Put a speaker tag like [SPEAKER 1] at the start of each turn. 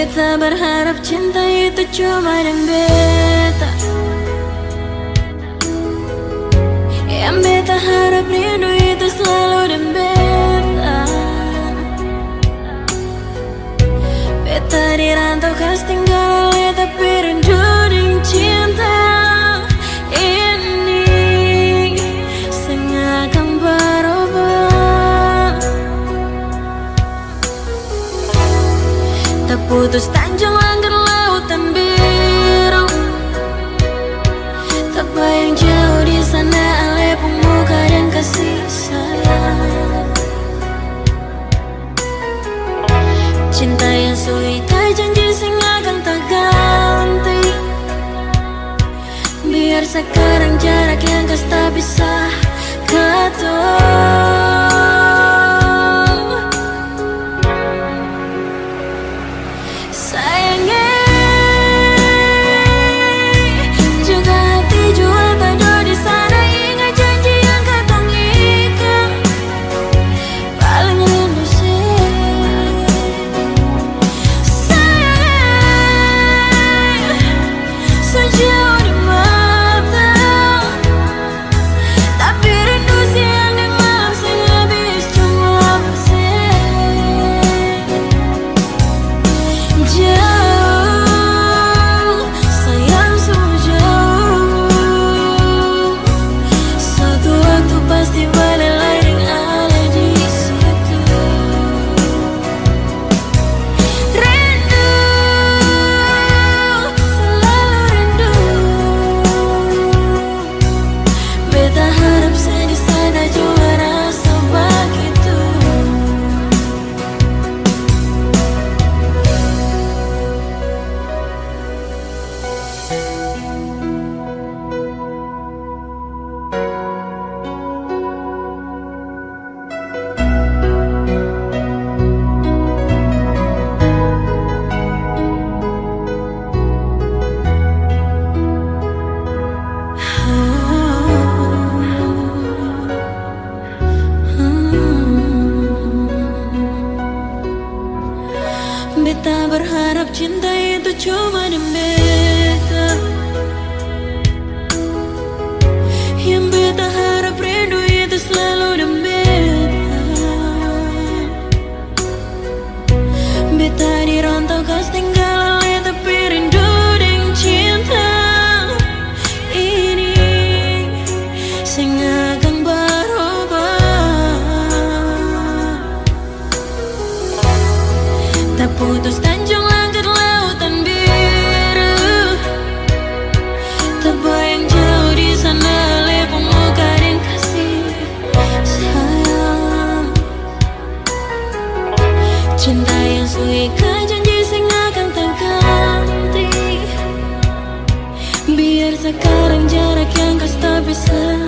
[SPEAKER 1] Beta berharap cinta itu cuma dan beta. Yang beta harap rindu itu selalu dan beta. Beta dirantau kas putus tanjung langgar lautan biru. Tak bayang jauh di sana ale pemuka dan kasih sayang. Cinta yang sulit janji sing akan tak ganti. Biar sekarang jarak yang kas tak bisa ketemu itu cuma di beta Yang beta harap rindu itu selalu di beta Beta dirantau kas tinggal oleh tapi rindu dan cinta. Ini berubah Tak putus Cinta yang suika janji sing akan tak ganti Biar sekarang jarak yang kau tak bisa